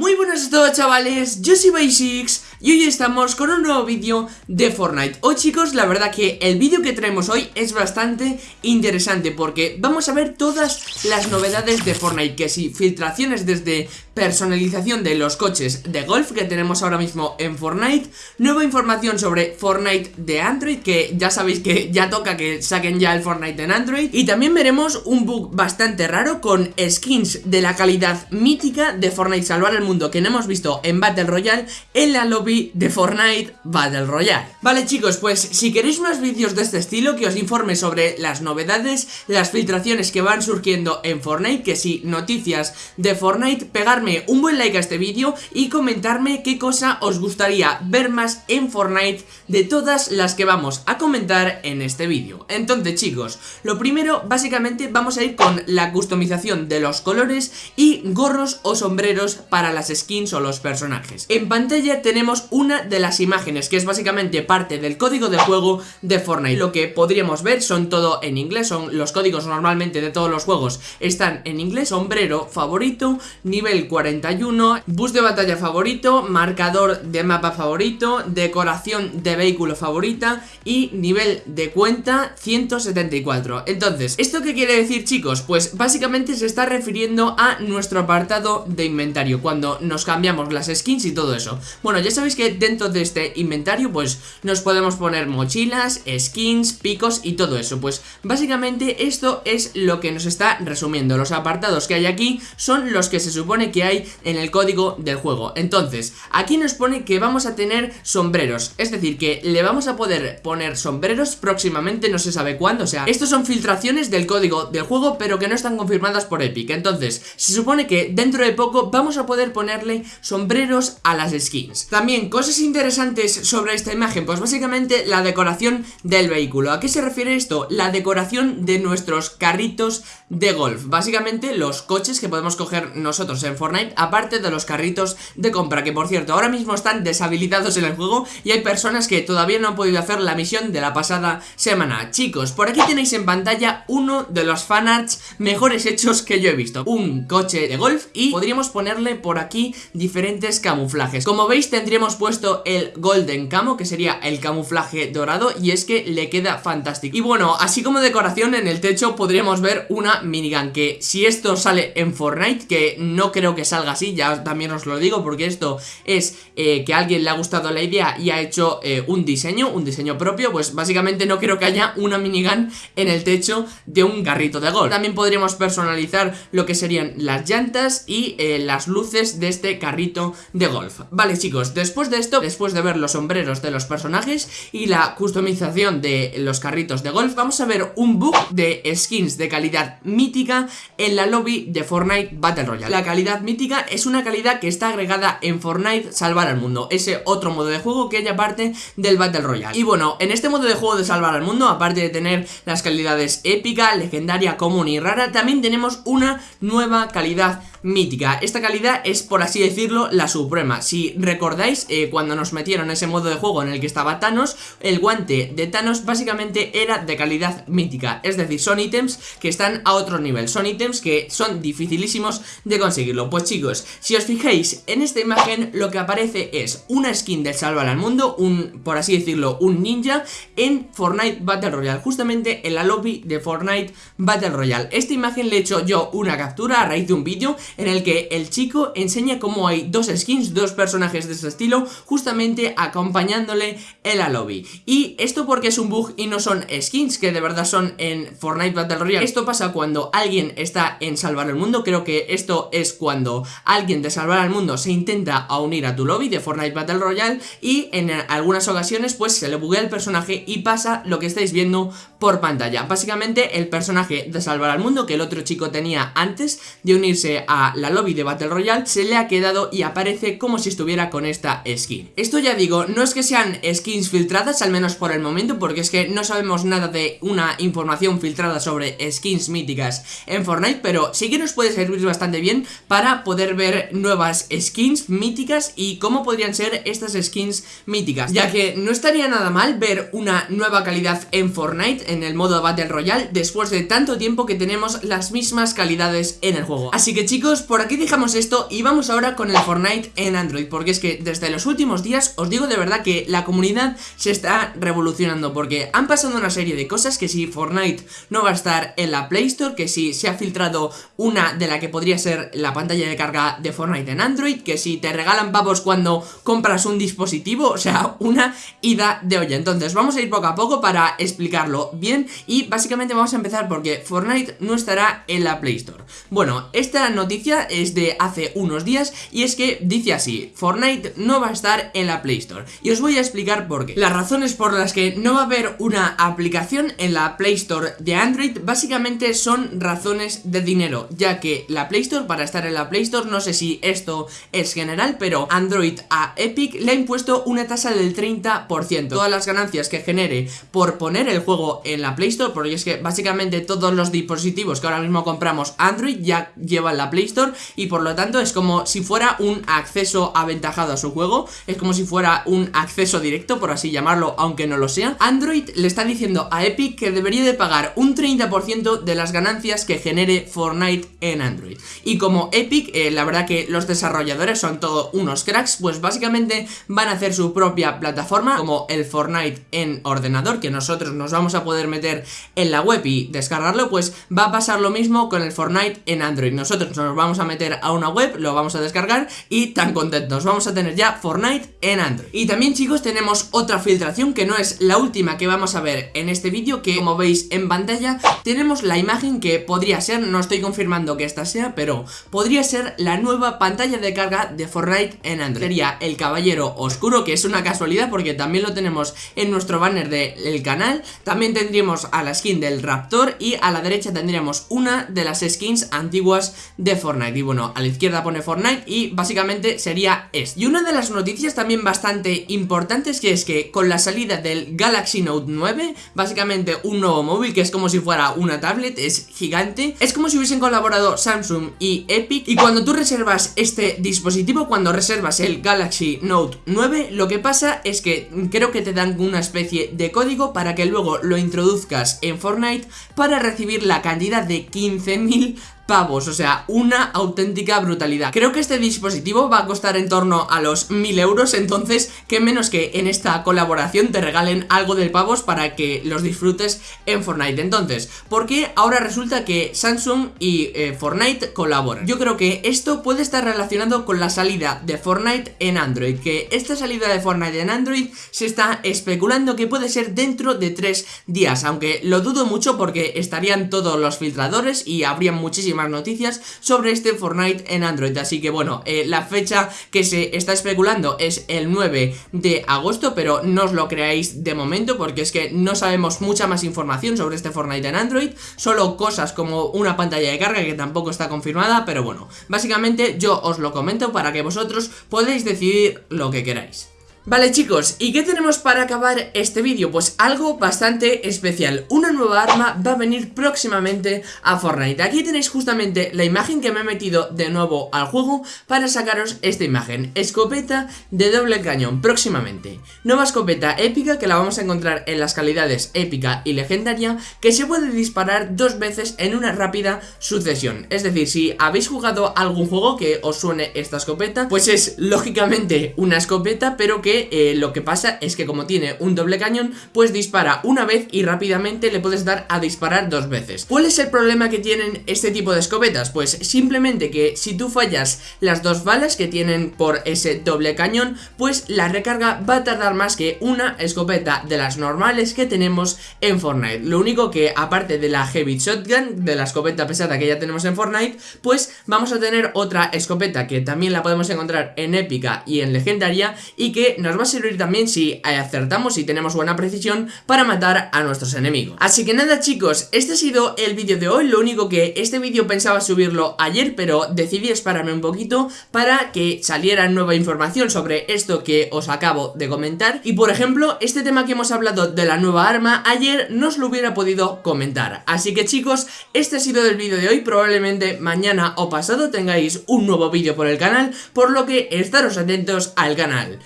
Muy buenas a todos chavales, yo soy Basics y hoy estamos con un nuevo vídeo de Fortnite. Hoy chicos, la verdad que el vídeo que traemos hoy es bastante interesante porque vamos a ver todas las novedades de Fortnite Que si filtraciones desde personalización de los coches de golf que tenemos ahora mismo en Fortnite Nueva información sobre Fortnite de Android que ya sabéis que ya toca que saquen ya el Fortnite en Android. Y también veremos un bug bastante raro con skins de la calidad mítica de Fortnite Salvar el Mundo que no hemos visto en Battle Royale en la lobby de Fortnite Battle Royale. Vale chicos, pues si queréis más vídeos de este estilo que os informe sobre las novedades, las filtraciones que van surgiendo en Fortnite, que si noticias de Fortnite, pegarme un buen like a este vídeo y comentarme qué cosa os gustaría ver más en Fortnite de todas las que vamos a comentar en este vídeo. Entonces chicos, lo primero básicamente vamos a ir con la customización de los colores y gorros o sombreros para la skins o los personajes. En pantalla tenemos una de las imágenes que es básicamente parte del código de juego de Fortnite. Lo que podríamos ver son todo en inglés, son los códigos normalmente de todos los juegos están en inglés. Sombrero favorito, nivel 41, bus de batalla favorito, marcador de mapa favorito, decoración de vehículo favorita y nivel de cuenta 174 Entonces, ¿esto qué quiere decir chicos? Pues básicamente se está refiriendo a nuestro apartado de inventario Cuando nos cambiamos las skins y todo eso. Bueno, ya sabéis que dentro de este inventario pues nos podemos poner mochilas, skins, picos y todo eso. Pues básicamente esto es lo que nos está resumiendo. Los apartados que hay aquí son los que se supone que hay en el código del juego. Entonces, aquí nos pone que vamos a tener sombreros. Es decir, que le vamos a poder poner sombreros próximamente, no se sabe cuándo. O sea, estos son filtraciones del código del juego pero que no están confirmadas por Epic. Entonces, se supone que dentro de poco vamos a poder poner sombreros a las skins También cosas interesantes sobre esta imagen Pues básicamente la decoración del vehículo ¿A qué se refiere esto? La decoración de nuestros carritos de golf. Básicamente los coches que podemos coger nosotros en Fortnite Aparte de los carritos de compra Que por cierto ahora mismo están deshabilitados en el juego Y hay personas que todavía no han podido hacer la misión de la pasada semana. Chicos, por aquí tenéis en pantalla uno de los fanarts mejores hechos que yo he visto. Un coche de golf y podríamos ponerle por aquí diferentes camuflajes. Como veis tendríamos puesto el Golden Camo que sería el camuflaje dorado y es que le queda fantástico. Y bueno, así como decoración en el techo podríamos ver una minigun que si esto sale en Fortnite que no creo que salga así, ya también os lo digo porque esto es eh, que a alguien le ha gustado la idea y ha hecho eh, un diseño, un diseño propio pues básicamente no creo que haya una minigun en el techo de un carrito de golf. También podríamos personalizar lo que serían las llantas y eh, las luces de este carrito de golf. Vale chicos, después de esto, después de ver los sombreros de los personajes y la customización de los carritos de golf Vamos a ver un bug de skins de calidad mítica en la lobby de Fortnite Battle Royale. La calidad mítica es una calidad que está agregada en Fortnite Salvar al Mundo Ese otro modo de juego que haya parte del Battle Royale. Y bueno, en este modo de juego de Salvar al Mundo, aparte de tener las calidades épica, legendaria, común y rara También tenemos una nueva calidad mítica. Esta calidad es por así decirlo la suprema. Si recordáis eh, cuando nos metieron ese modo de juego en el que estaba Thanos El guante de Thanos básicamente era de calidad mítica. Es decir, son ítems que están a otro nivel. Son ítems que son dificilísimos de conseguirlo. Pues chicos, si os fijáis en esta imagen lo que aparece es una skin del Salvar al Mundo Un, por así decirlo, un ninja en Fortnite Battle Royale. Justamente en la lobby de Fortnite Battle Royale. Esta imagen le he hecho yo una captura a raíz de un vídeo en el que el chico enseña cómo hay dos skins, dos personajes de ese estilo, justamente acompañándole en la lobby. Y esto porque es un bug y no son skins que de verdad son en Fortnite Battle Royale. Esto pasa cuando alguien está en Salvar el Mundo, creo que esto es cuando alguien de Salvar al Mundo se intenta unir a tu lobby de Fortnite Battle Royale y en algunas ocasiones pues se le buguea el personaje y pasa lo que estáis viendo por pantalla. Básicamente el personaje de Salvar al Mundo que el otro chico tenía antes de unirse a la lobby de Battle Royale se le ha quedado y aparece como si estuviera con esta skin. Esto ya digo, no es que sean skins filtradas, al menos por el momento, porque es que no sabemos nada de una información filtrada sobre skins míticas en Fortnite, pero sí que nos puede servir bastante bien para poder ver nuevas skins míticas y cómo podrían ser estas skins míticas, ya que no estaría nada mal ver una nueva calidad en Fortnite, en el modo Battle Royale, después de tanto tiempo que tenemos las mismas calidades en el juego. Así que chicos, por aquí dejamos esto y vamos ahora con el Fortnite en Android Porque es que desde los últimos días os digo de verdad que la comunidad se está revolucionando Porque han pasado una serie de cosas que si Fortnite no va a estar en la Play Store Que si se ha filtrado una de la que podría ser la pantalla de carga de Fortnite en Android Que si te regalan pavos cuando compras un dispositivo O sea, una ida de olla. Entonces vamos a ir poco a poco para explicarlo bien Y básicamente vamos a empezar porque Fortnite no estará en la Play Store. Bueno, esta noticia es de hace unos días y es que dice así, Fortnite no va a estar en la Play Store y os voy a explicar por qué. Las razones por las que no va a haber una aplicación en la Play Store de Android básicamente son razones de dinero, ya que la Play Store para estar en la Play Store, no sé si esto es general, pero Android a Epic le ha impuesto una tasa del 30%. Todas las ganancias que genere por poner el juego en la Play Store, porque es que básicamente todos los dispositivos que ahora mismo compramos Android ya llevan la Play Store y por lo tanto es como si fuera un acceso aventajado a su juego, es como si fuera un acceso directo, por así llamarlo, aunque no lo sea. Android le está diciendo a Epic que debería de pagar un 30% de las ganancias que genere Fortnite en Android. Y como Epic, eh, la verdad que los desarrolladores son todos unos cracks, pues básicamente van a hacer su propia plataforma, como el Fortnite en ordenador, que nosotros nos vamos a poder meter en la web y descargarlo, pues va a pasar lo mismo con el Fortnite en Android. Nosotros nos vamos a meter a una web, lo vamos a descargar y tan contentos, vamos a tener ya Fortnite en Android. Y también chicos tenemos otra filtración que no es la última que vamos a ver en este vídeo, que como veis en pantalla tenemos la imagen que podría ser, no estoy confirmando que esta sea, pero podría ser la nueva pantalla de carga de Fortnite en Android. Sería el Caballero Oscuro, que es una casualidad porque también lo tenemos en nuestro banner del canal. También tendríamos a la skin del Raptor y a la derecha tendríamos una de las skins antiguas de Fortnite Y bueno, a la izquierda pone Fortnite y básicamente sería esto. Y una de las noticias también bastante importantes que es que con la salida del Galaxy Note 9 Básicamente un nuevo móvil que es como si fuera una tablet, es gigante. Es como si hubiesen colaborado Samsung y Epic. Y cuando tú reservas este dispositivo, cuando reservas el Galaxy Note 9 Lo que pasa es que creo que te dan una especie de código para que luego lo introduzcas en Fortnite Para recibir la cantidad de 15.000 pavos, o sea, una auténtica brutalidad. Creo que este dispositivo va a costar en torno a los 1000 euros, entonces, qué menos que en esta colaboración te regalen algo de pavos para que los disfrutes en Fortnite. Entonces, ¿por qué ahora resulta que Samsung y eh, Fortnite colaboran? Yo creo que esto puede estar relacionado con la salida de Fortnite en Android, que esta salida de Fortnite en Android se está especulando que puede ser dentro de tres días, aunque lo dudo mucho porque estarían todos los filtradores y habría muchísimas noticias sobre este Fortnite en Android. Así que bueno, eh, la fecha que se está especulando es el 9 de agosto Pero no os lo creáis de momento porque es que no sabemos mucha más información sobre este Fortnite en Android Solo cosas como una pantalla de carga que tampoco está confirmada Pero bueno, básicamente yo os lo comento para que vosotros podáis decidir lo que queráis Vale chicos, ¿y qué tenemos para acabar este vídeo? Pues algo bastante especial. Una nueva arma va a venir próximamente a Fortnite. Aquí tenéis justamente la imagen que me he metido de nuevo al juego Para sacaros esta imagen. Escopeta de doble cañón próximamente. Nueva escopeta épica que la vamos a encontrar en las calidades épica y legendaria Que se puede disparar dos veces en una rápida sucesión. Es decir, si habéis jugado algún juego que os suene esta escopeta Pues es lógicamente una escopeta pero que eh, lo que pasa es que como tiene un doble cañón, pues dispara una vez y rápidamente le puedes dar a disparar dos veces. ¿Cuál es el problema que tienen este tipo de escopetas? Pues simplemente que si tú fallas las dos balas que tienen por ese doble cañón, pues la recarga va a tardar más que una escopeta de las normales que tenemos en Fortnite. Lo único que aparte de la Heavy Shotgun, de la escopeta pesada que ya tenemos en Fortnite, pues vamos a tener otra escopeta que también la podemos encontrar en épica y en legendaria y que nos va a servir también si acertamos y tenemos buena precisión para matar a nuestros enemigos. Así que nada chicos, este ha sido el vídeo de hoy, lo único que este vídeo pensaba subirlo ayer, pero decidí esperarme un poquito para que saliera nueva información sobre esto que os acabo de comentar. Y por ejemplo, este tema que hemos hablado de la nueva arma, ayer no os lo hubiera podido comentar. Así que chicos, este ha sido el vídeo de hoy, probablemente mañana o pasado tengáis un nuevo vídeo por el canal, por lo que estaros atentos al canal.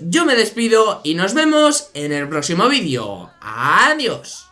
Yo me despido y nos vemos en el próximo vídeo. ¡Adiós!